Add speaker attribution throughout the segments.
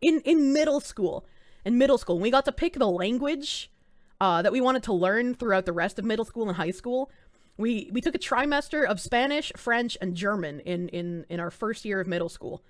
Speaker 1: in in middle school. In middle school, we got to pick the language uh, that we wanted to learn throughout the rest of middle school and high school. We we took a trimester of Spanish, French, and German in in in our first year of middle school.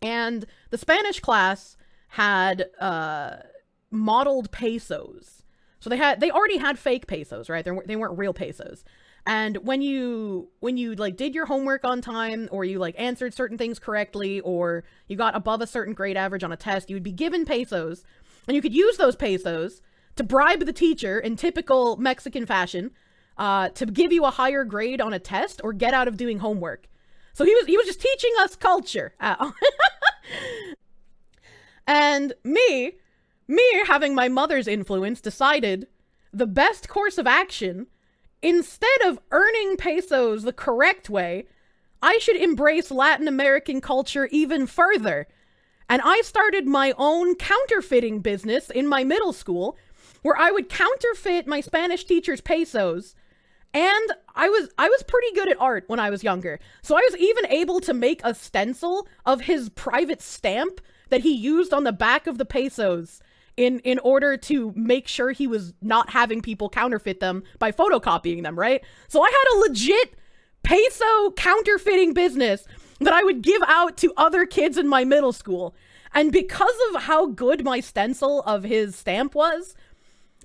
Speaker 1: And the Spanish class had uh, modeled pesos. So they had they already had fake pesos, right? They weren't, they weren't real pesos. And when you when you like did your homework on time or you like answered certain things correctly or you got above a certain grade average on a test, you would be given pesos and you could use those pesos to bribe the teacher in typical Mexican fashion uh, to give you a higher grade on a test or get out of doing homework. So he was he was just teaching us culture. and me, me having my mother's influence decided the best course of action instead of earning pesos the correct way, I should embrace Latin American culture even further. And I started my own counterfeiting business in my middle school where I would counterfeit my Spanish teacher's pesos and I was I was pretty good at art when I was younger. So I was even able to make a stencil of his private stamp that he used on the back of the pesos in in order to make sure he was not having people counterfeit them by photocopying them, right? So I had a legit peso counterfeiting business that I would give out to other kids in my middle school. And because of how good my stencil of his stamp was,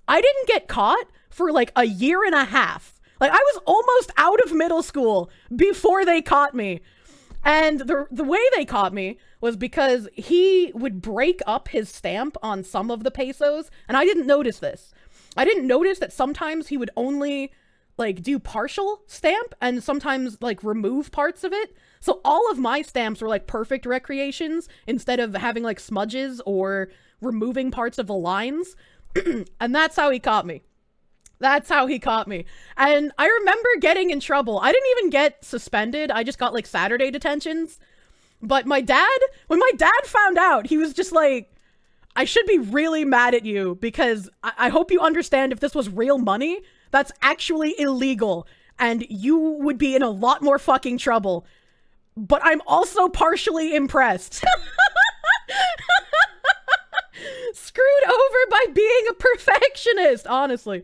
Speaker 1: I didn't get caught for like a year and a half like I was almost out of middle school before they caught me. And the the way they caught me was because he would break up his stamp on some of the pesos, and I didn't notice this. I didn't notice that sometimes he would only like do partial stamp and sometimes like remove parts of it. So all of my stamps were like perfect recreations instead of having like smudges or removing parts of the lines. and that's how he caught me. That's how he caught me. And I remember getting in trouble. I didn't even get suspended. I just got like Saturday detentions. But my dad, when my dad found out, he was just like, I should be really mad at you because I, I hope you understand if this was real money, that's actually illegal and you would be in a lot more fucking trouble. But I'm also partially impressed. screwed over by being a perfectionist, honestly.